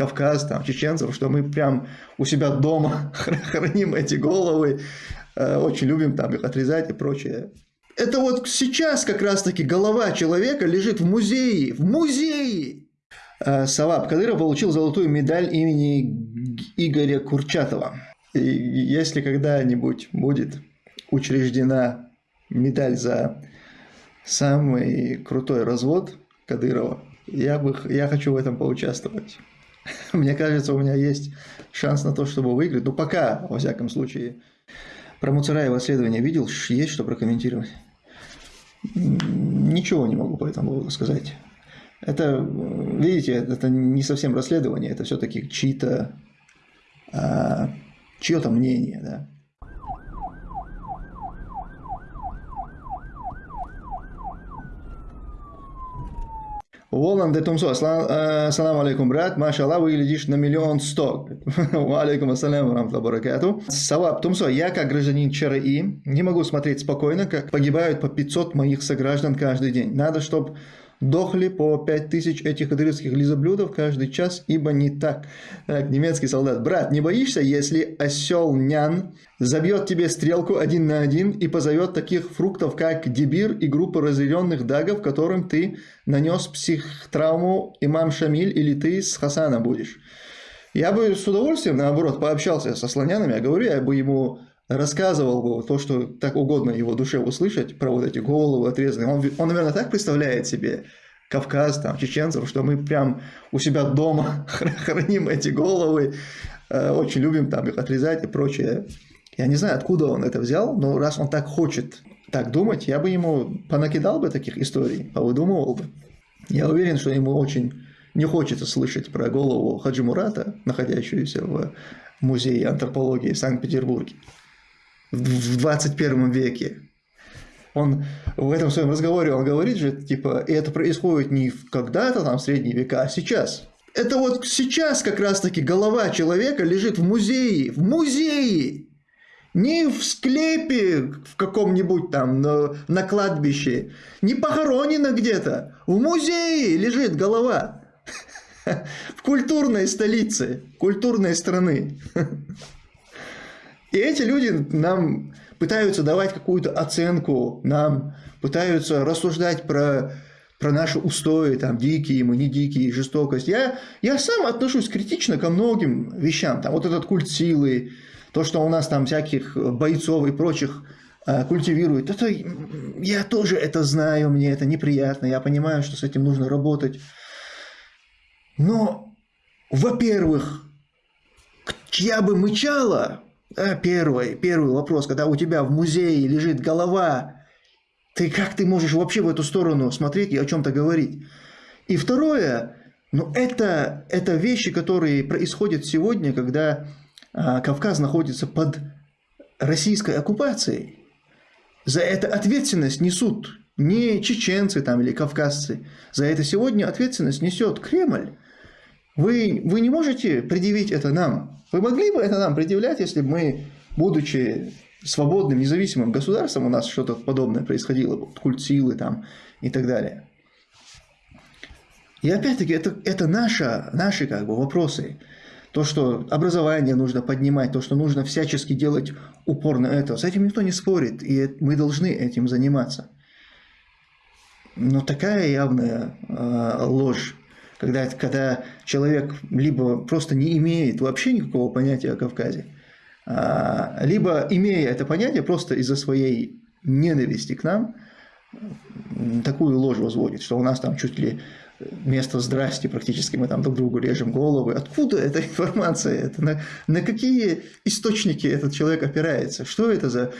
Кавказ, там, чеченцев, что мы прям у себя дома храним эти головы, э, очень любим там их отрезать и прочее. Это вот сейчас как раз-таки голова человека лежит в музее, в музее! Э, Саваб Кадыров получил золотую медаль имени Игоря Курчатова. И если когда-нибудь будет учреждена медаль за самый крутой развод Кадырова, я, бы, я хочу в этом поучаствовать. Мне кажется, у меня есть шанс на то, чтобы выиграть. Ну, пока, во всяком случае. Про Муцараева исследование видел? Есть что прокомментировать? Ничего не могу по этому поводу сказать. Это, видите, это не совсем расследование, это все-таки чьи-то, а, чье-то мнение, да. Волан де Тумсо, салам алейкум, брат, машалла, выглядишь на миллион сто. Алейкум ассалям, рамтла баракату. Саваб Тумсо, я как гражданин ЧРИ не могу смотреть спокойно, как погибают по 500 моих сограждан каждый день. Надо, чтобы Дохли по 5000 этих кадырских лизоблюдов каждый час, ибо не так. Так, немецкий солдат. Брат, не боишься, если осел нян забьет тебе стрелку один на один и позовет таких фруктов, как дебир и группа разъяренных дагов, которым ты нанес психтравму имам Шамиль или ты с Хасана будешь? Я бы с удовольствием, наоборот, пообщался со слонянами, я говорю, я бы ему рассказывал бы то, что так угодно его душе услышать, про вот эти головы отрезанные. Он, он наверное, так представляет себе Кавказ, там, чеченцев, что мы прям у себя дома храним эти головы, э, очень любим там их отрезать и прочее. Я не знаю, откуда он это взял, но раз он так хочет так думать, я бы ему понакидал бы таких историй, повыдумывал бы. Я уверен, что ему очень не хочется слышать про голову Хаджи Мурата, находящуюся в музее антропологии Санкт-Петербурге в 21 веке. Он в этом своем разговоре, он говорит же, типа, и это происходит не когда-то там в средние века, а сейчас. Это вот сейчас как раз-таки голова человека лежит в музее, в музее, не в склепе в каком-нибудь там на, на кладбище, не похоронена где-то, в музее лежит голова. В культурной столице, культурной страны. И эти люди нам пытаются давать какую-то оценку, нам пытаются рассуждать про, про наши устои, там, дикие мы, не дикие, жестокость. Я, я сам отношусь критично ко многим вещам. Там, вот этот культ силы, то, что у нас там всяких бойцов и прочих э, культивируют, это, я тоже это знаю, мне это неприятно, я понимаю, что с этим нужно работать. Но, во-первых, чья бы мычала, первый, первый вопрос, когда у тебя в музее лежит голова, ты как ты можешь вообще в эту сторону смотреть и о чем-то говорить? И второе, ну это, это вещи, которые происходят сегодня, когда а, Кавказ находится под российской оккупацией. За это ответственность несут не чеченцы там или кавказцы. За это сегодня ответственность несет Кремль. Вы, вы не можете предъявить это нам. Вы могли бы это нам предъявлять, если бы мы, будучи свободным, независимым государством, у нас что-то подобное происходило, культ силы там и так далее. И опять-таки, это, это наша, наши как бы вопросы. То, что образование нужно поднимать, то, что нужно всячески делать упор на это, с этим никто не спорит, и мы должны этим заниматься. Но такая явная э, ложь когда, когда человек либо просто не имеет вообще никакого понятия о Кавказе, а, либо имея это понятие просто из-за своей ненависти к нам, такую ложь возводит, что у нас там чуть ли место здрасти практически мы там друг другу режем головы. Откуда эта информация? Это на, на какие источники этот человек опирается? Что это за...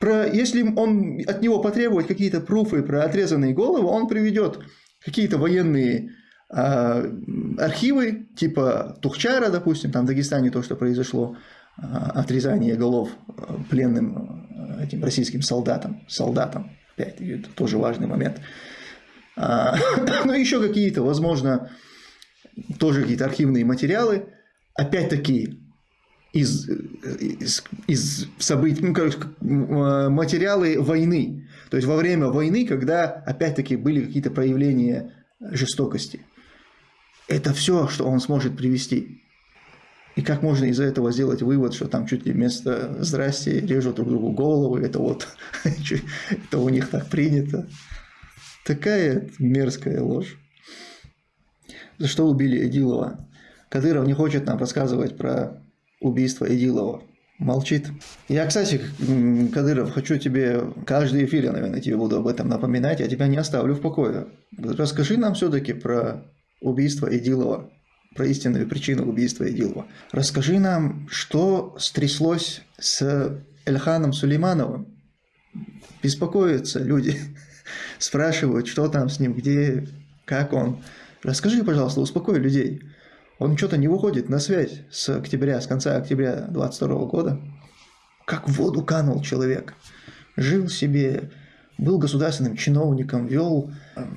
Про, если он от него потребует какие-то пруфы про отрезанные головы, он приведет какие-то военные архивы типа Тухчара, допустим, там в Дагестане то, что произошло, а, отрезание голов а, пленным этим российским солдатам, солдатам, опять, это тоже важный момент. Ну, еще какие-то, возможно, тоже какие-то архивные материалы, опять-таки, из, из, из событий, ну, короче, материалы войны. То есть, во время войны, когда, опять-таки, были какие-то проявления жестокости. Это все, что он сможет привести. И как можно из этого сделать вывод, что там чуть ли вместо «здрасте» режут друг другу головы, это вот, это у них так принято. Такая мерзкая ложь. За что убили Эдилова? Кадыров не хочет нам рассказывать про убийство Эдилова. Молчит. Я, кстати, Кадыров, хочу тебе, каждый эфир я, наверное, тебе буду об этом напоминать, я тебя не оставлю в покое. Расскажи нам все-таки про убийство Эдилова про истинную причину убийства Идилова. Расскажи нам, что стряслось с Эльханом Сулеймановым. Беспокоятся люди, спрашивают, что там с ним, где, как он. Расскажи, пожалуйста, успокой людей. Он что-то не выходит на связь с октября, с конца октября 22 года. Как в воду канул человек. Жил себе, был государственным чиновником, вел,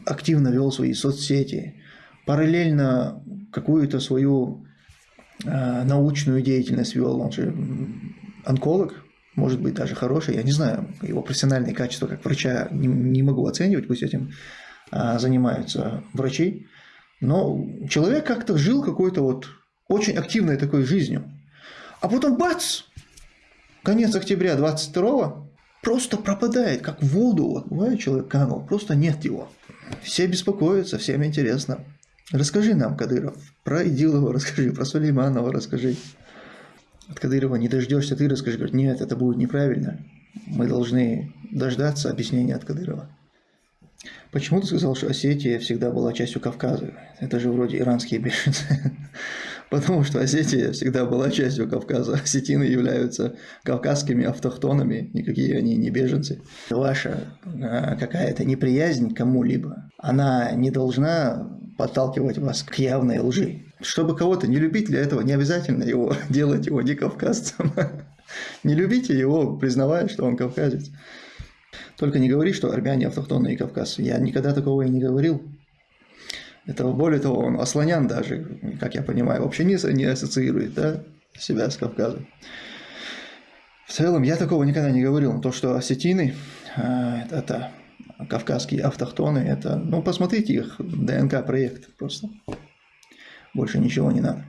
активно вел свои соцсети, параллельно какую-то свою э, научную деятельность вел, он же онколог, может быть, даже хороший, я не знаю, его профессиональные качества как врача не, не могу оценивать, пусть этим э, занимаются врачи, но человек как-то жил какой-то вот очень активной такой жизнью. А потом бац! Конец октября 22 просто пропадает, как в воду. Вот бывает, человек канул, просто нет его. Все беспокоятся, всем интересно. Расскажи нам, Кадыров, про Идилова расскажи, про Сулейманова расскажи. От Кадырова не дождешься, ты расскажи. Говорит, нет, это будет неправильно. Мы должны дождаться объяснения от Кадырова. Почему ты сказал, что Осетия всегда была частью Кавказа? Это же вроде иранские беженцы. Потому что Осетия всегда была частью Кавказа. Осетины являются кавказскими автохтонами, никакие они не беженцы. Ваша а, какая-то неприязнь кому-либо, она не должна подталкивать вас к явной лжи. Чтобы кого-то не любить, для этого не обязательно его делать его не кавказцем. Не любите его, признавая, что он кавказец. Только не говори, что армяне автохтонные кавказцы. Я никогда такого и не говорил. Это более того, он асланян даже, как я понимаю, вообще не, не ассоциирует да, себя с Кавказом. В целом, я такого никогда не говорил. То, что осетины, а, это кавказские автохтоны, это, ну, посмотрите их ДНК-проект просто. Больше ничего не надо.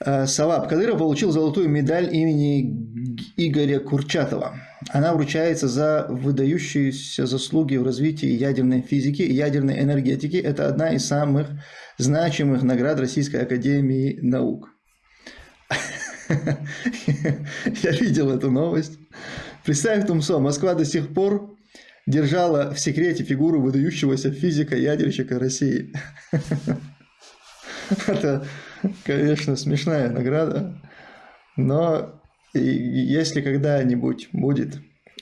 А, Саваб Кадыров получил золотую медаль имени Игоря Курчатова. Она вручается за выдающиеся заслуги в развитии ядерной физики и ядерной энергетики. Это одна из самых значимых наград Российской Академии Наук. Я видел эту новость. Представь, Тумсо, Москва до сих пор держала в секрете фигуру выдающегося физика-ядерщика России. Это, конечно, смешная награда, но если когда-нибудь будет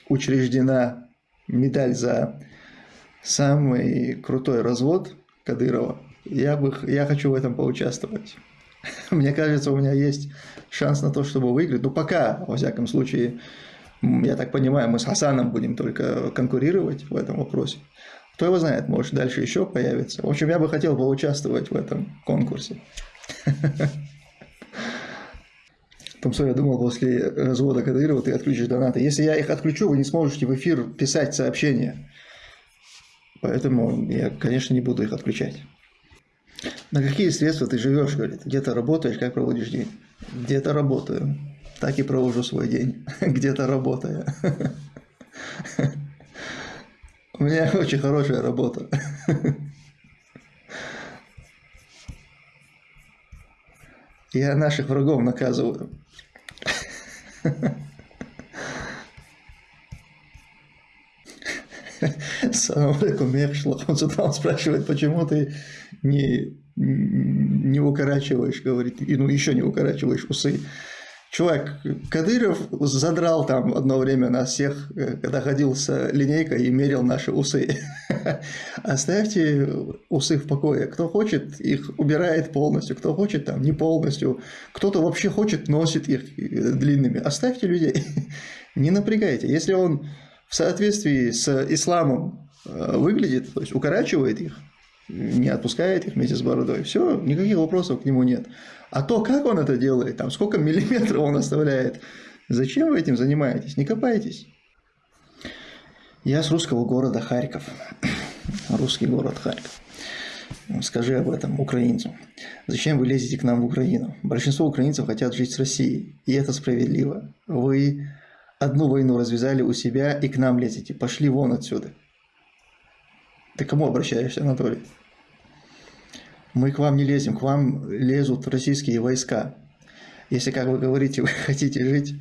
учреждена медаль за самый крутой развод Кадырова, я, бы, я хочу в этом поучаствовать. Мне кажется, у меня есть шанс на то, чтобы выиграть. Ну, пока, во всяком случае, я так понимаю, мы с Хасаном будем только конкурировать в этом вопросе. Кто его знает, может, дальше еще появится. В общем, я бы хотел поучаствовать в этом конкурсе. Томсо, я думал, после развода Кадырова ты отключишь донаты. Если я их отключу, вы не сможете в эфир писать сообщения. Поэтому я, конечно, не буду их отключать. На какие средства ты живешь, говорит? Где-то работаешь, как проводишь день? Где-то работаю так и провожу свой день, где-то работая. У меня очень хорошая работа. Я наших врагов наказываю. Салам алейкум, сюда он спрашивает, почему ты не, не укорачиваешь, говорит, и ну еще не укорачиваешь усы. Чувак, Кадыров задрал там одно время нас всех, э, когда ходил с линейкой и мерил наши усы. Оставьте усы в покое. Кто хочет, их убирает полностью, кто хочет, там, не полностью. Кто-то вообще хочет, носит их э, длинными. Оставьте людей. Не напрягайте. Если он в соответствии с исламом э, выглядит, то есть укорачивает их, не отпускает их вместе с бородой, все, никаких вопросов к нему нет. А то, как он это делает, там сколько миллиметров он оставляет, зачем вы этим занимаетесь? Не копайтесь. Я с русского города Харьков. Русский город Харьков. Скажи об этом украинцам. Зачем вы лезете к нам в Украину? Большинство украинцев хотят жить с Россией, и это справедливо. Вы одну войну развязали у себя и к нам лезете. Пошли вон отсюда. Ты кому обращаешься, Анатолий? Мы к вам не лезем, к вам лезут российские войска. Если, как вы говорите, вы хотите жить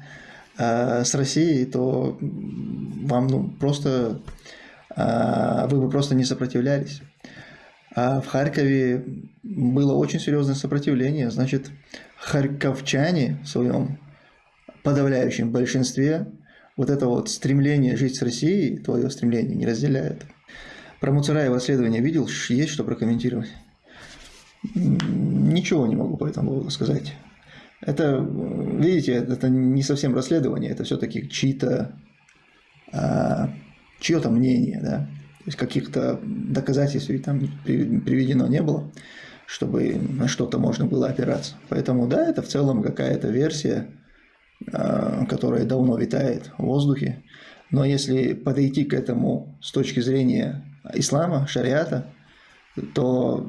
э, с Россией, то вам ну, просто э, вы бы просто не сопротивлялись. А в Харькове было очень серьезное сопротивление. Значит, харьковчане в своем подавляющем большинстве вот это вот стремление жить с Россией, твое стремление, не разделяют. Про Муцараева исследование видел? Есть что прокомментировать? Ничего не могу по этому поводу сказать. Это, видите, это не совсем расследование, это все-таки чьи-то, а, чье-то мнение, да. То есть каких-то доказательств там приведено не было, чтобы на что-то можно было опираться. Поэтому да, это в целом какая-то версия, а, которая давно витает в воздухе. Но если подойти к этому с точки зрения ислама, шариата, то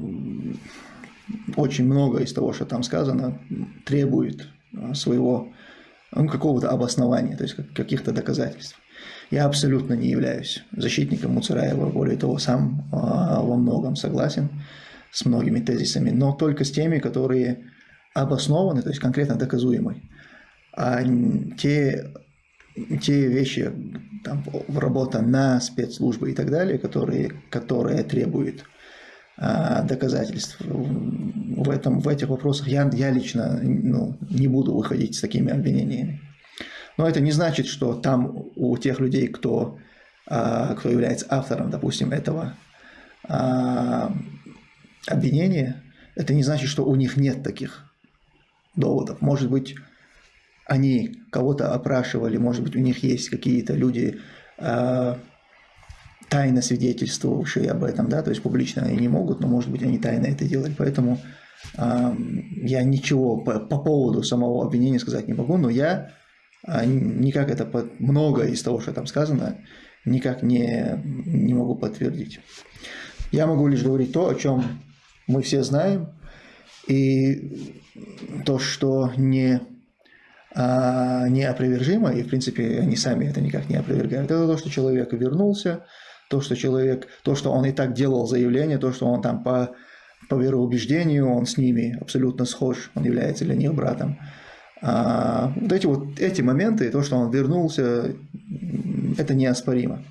очень много из того, что там сказано, требует а, своего ну, какого-то обоснования, то есть каких-то доказательств. Я абсолютно не являюсь защитником Муцараева, более того, сам а, во многом согласен с многими тезисами, но только с теми, которые обоснованы, то есть конкретно доказуемы. А те, те вещи, там, работа на спецслужбы и так далее, которые, которые требуют а, доказательств. В, этом, в этих вопросах я, я лично ну, не буду выходить с такими обвинениями. Но это не значит, что там у тех людей, кто, а, кто является автором, допустим, этого а, обвинения, это не значит, что у них нет таких доводов. Может быть, они кого-то опрашивали, может быть, у них есть какие-то люди, тайно свидетельствовавшие об этом, да, то есть публично они не могут, но, может быть, они тайно это делали, поэтому э, я ничего по, по поводу самого обвинения сказать не могу, но я э, никак это, под, много из того, что там сказано, никак не, не могу подтвердить. Я могу лишь говорить то, о чем мы все знаем, и то, что не неопровержимо, и в принципе они сами это никак не опровергают, это то, что человек вернулся, то, что человек, то, что он и так делал заявление, то, что он там по, по вероубеждению, он с ними абсолютно схож, он является для них братом. А, вот эти вот эти моменты, то, что он вернулся, это неоспоримо.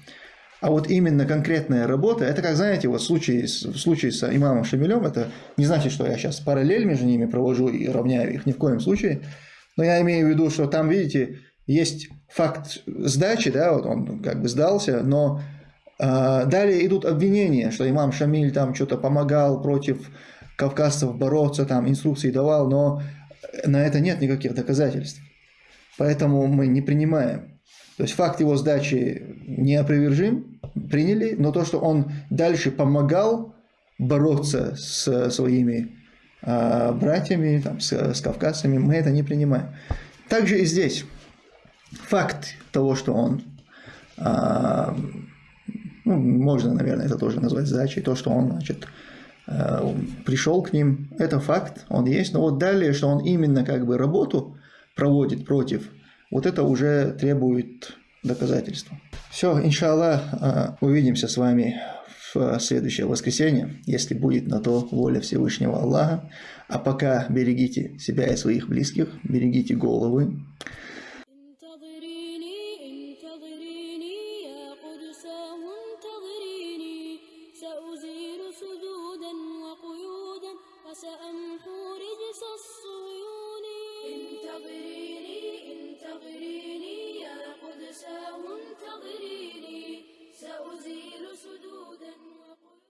А вот именно конкретная работа, это как, знаете, вот в случае, в случае с имамом Шамилем, это не значит, что я сейчас параллель между ними провожу и равняю их, ни в коем случае. Но я имею в виду, что там, видите, есть факт сдачи, да, вот он как бы сдался, но а, далее идут обвинения, что имам Шамиль там что-то помогал против кавказцев бороться, там инструкции давал, но на это нет никаких доказательств. Поэтому мы не принимаем. То есть факт его сдачи неопровержим, приняли, но то, что он дальше помогал бороться с своими э, братьями, там, с, с кавказцами, мы это не принимаем. Также и здесь факт того, что он э, ну, можно, наверное, это тоже назвать задачей, то, что он, значит, э, пришел к ним, это факт, он есть, но вот далее, что он именно как бы работу проводит против, вот это уже требует доказательства. Все, иншаллах, э, увидимся с вами следующее воскресенье, если будет на то воля Всевышнего Аллаха. А пока берегите себя и своих близких, берегите головы,